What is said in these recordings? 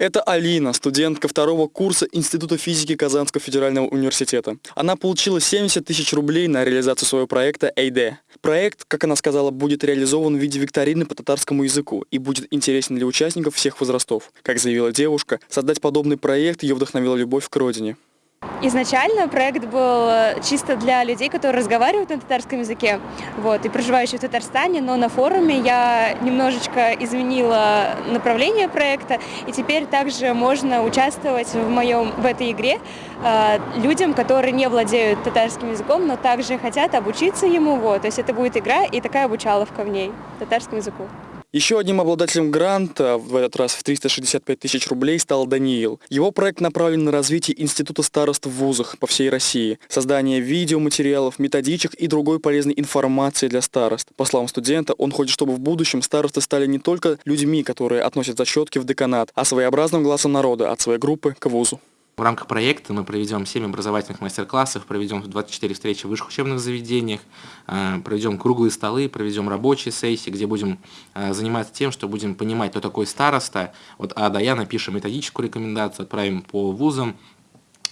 Это Алина, студентка второго курса Института физики Казанского федерального университета. Она получила 70 тысяч рублей на реализацию своего проекта «Эйде». Проект, как она сказала, будет реализован в виде викторины по татарскому языку и будет интересен для участников всех возрастов. Как заявила девушка, создать подобный проект ее вдохновила любовь к родине. Изначально проект был э, чисто для людей, которые разговаривают на татарском языке вот, и проживающие в Татарстане, но на форуме я немножечко изменила направление проекта, и теперь также можно участвовать в, моем, в этой игре э, людям, которые не владеют татарским языком, но также хотят обучиться ему. Вот, то есть это будет игра и такая обучаловка в ней татарскому языку. Еще одним обладателем гранта, в этот раз в 365 тысяч рублей, стал Даниил. Его проект направлен на развитие Института старост в вузах по всей России, создание видеоматериалов, методичек и другой полезной информации для старост. По словам студента, он хочет, чтобы в будущем старосты стали не только людьми, которые относят зачетки в деканат, а своеобразным глазом народа от своей группы к вузу. В рамках проекта мы проведем 7 образовательных мастер-классов, проведем 24 встречи в высших учебных заведениях, э, проведем круглые столы, проведем рабочие сессии, где будем э, заниматься тем, что будем понимать, кто такой староста. Вот А до Я напишем методическую рекомендацию, отправим по вузам,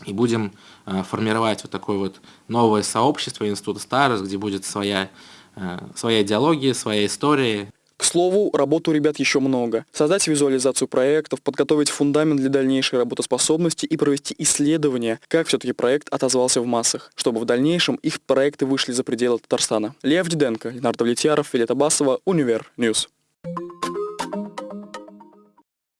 и будем э, формировать вот такое вот новое сообщество Института старост, где будет своя, своя идеология, своя история. К слову, работы у ребят еще много. Создать визуализацию проектов, подготовить фундамент для дальнейшей работоспособности и провести исследование, как все-таки проект отозвался в массах, чтобы в дальнейшем их проекты вышли за пределы Татарстана. Лев Диденко, Ленар Давлетьяров, Виолетта Басова, Univer News.